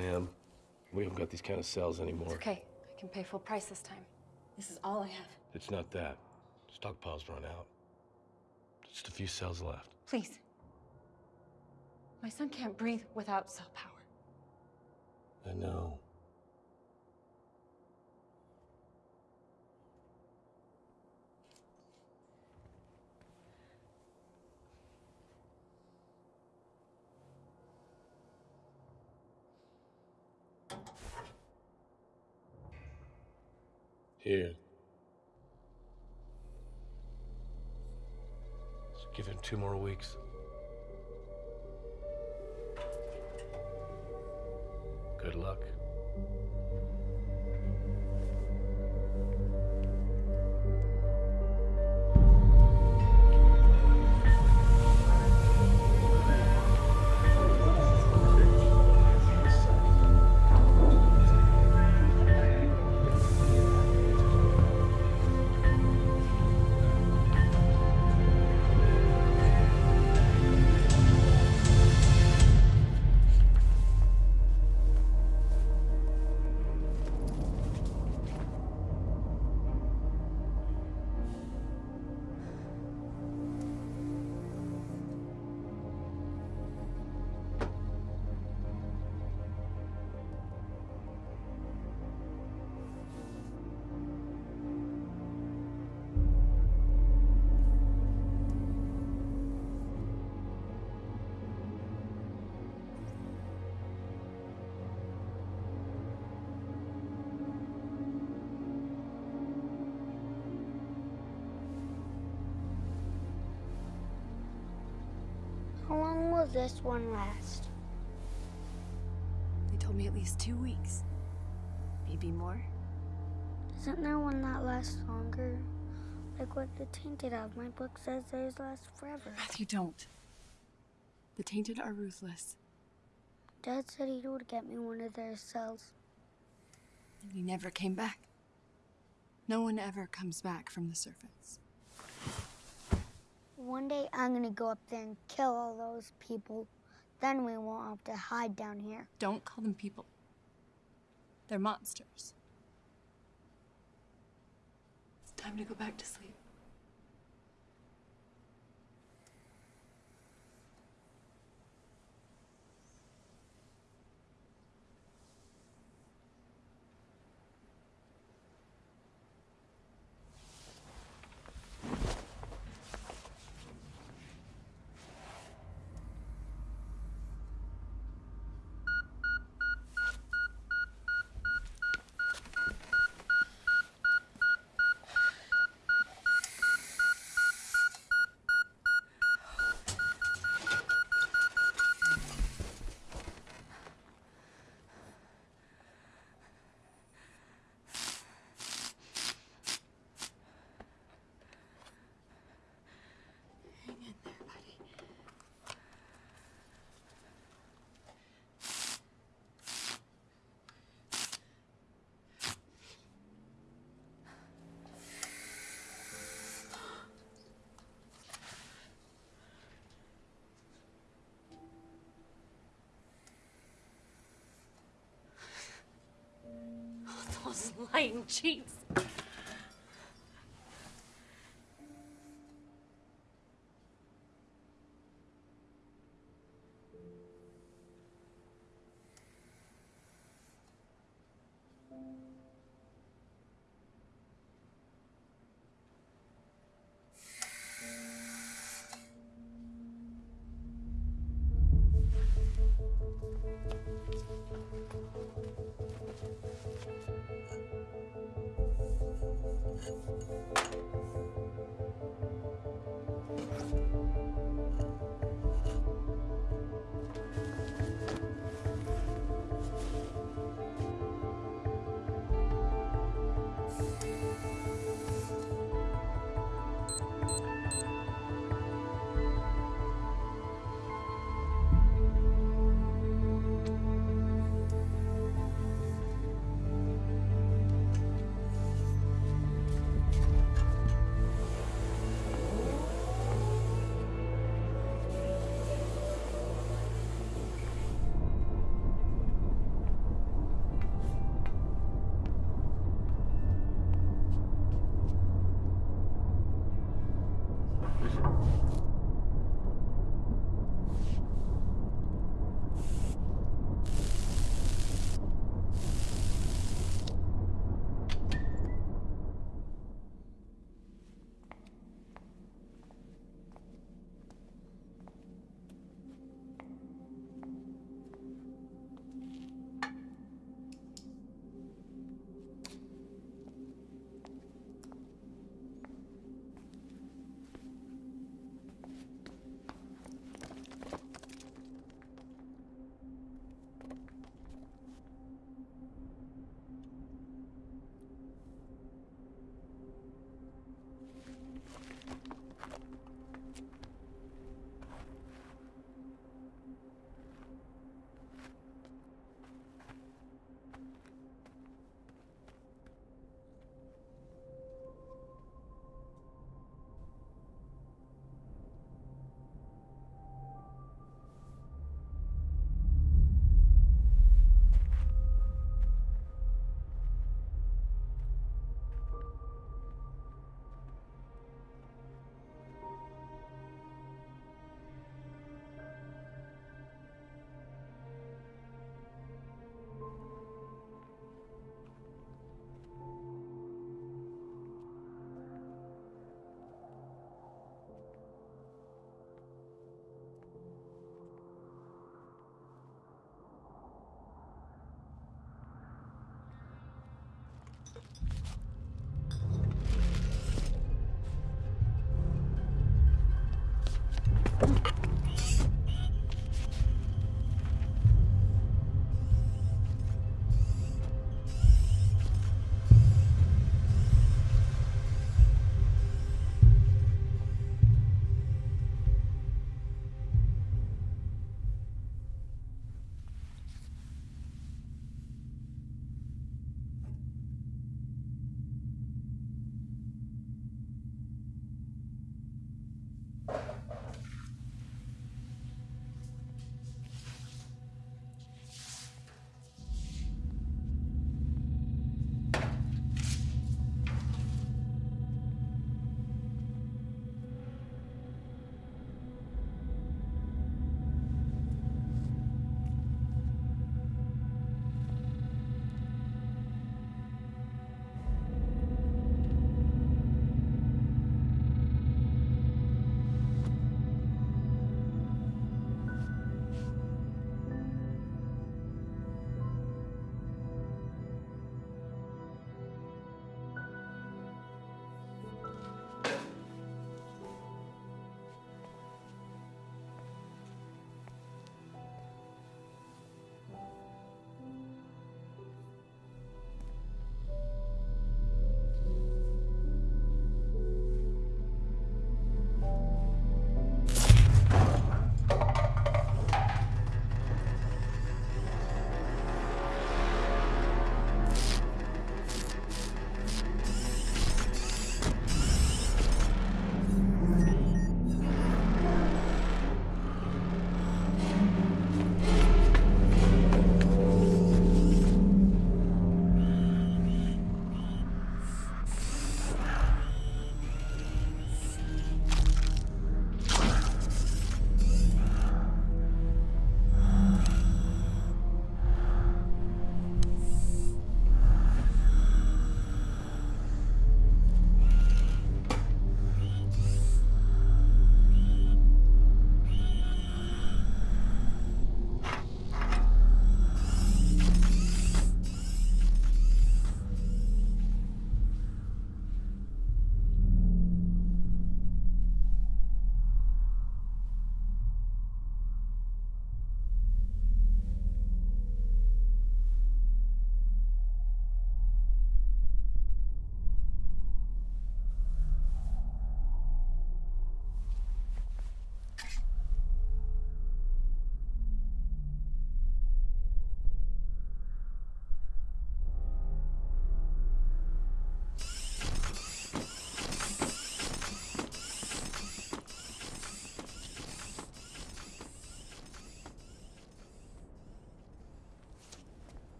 Ma'am, we haven't got these kind of cells anymore. It's okay. I can pay full price this time. This is all I have. It's not that. Stockpile's run out. Just a few cells left. Please. My son can't breathe without cell power. I know. Here. Just give him two more weeks. Good luck. Long will this one last? They told me at least two weeks. Maybe more. Isn't there one that lasts longer? Like what the Tainted have. My book says theirs last forever. Matthew, don't. The Tainted are ruthless. Dad said he would get me one of their cells. And he never came back. No one ever comes back from the surface. One day I'm gonna go up there and kill all those people. Then we won't have to hide down here. Don't call them people. They're monsters. It's time to go back to sleep. Those lying cheats.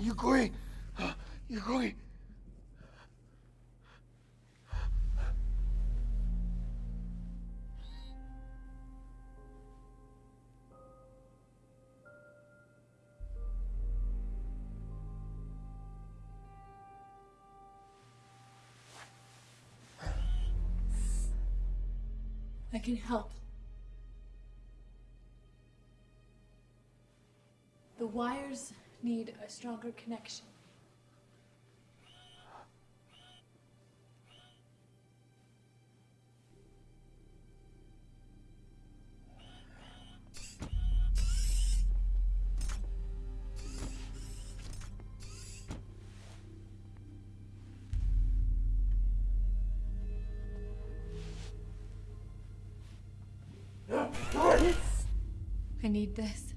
You're going? You're going? I can help. Wires need a stronger connection. I need this.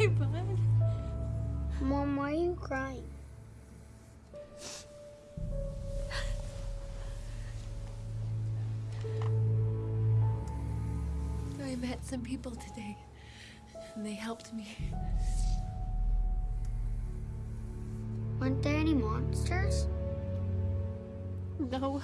Okay, bud? Mom, why are you crying? I met some people today, and they helped me. Weren't there any monsters? No,